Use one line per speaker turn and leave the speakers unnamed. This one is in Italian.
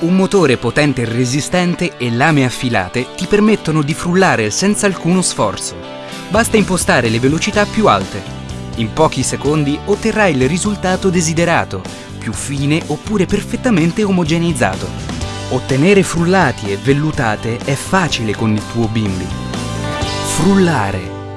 Un motore potente e resistente e lame affilate ti permettono di frullare senza alcuno sforzo. Basta impostare le velocità più alte. In pochi secondi otterrai il risultato desiderato, più fine oppure perfettamente omogeneizzato. Ottenere frullati e vellutate è facile con il tuo bimbi. Frullare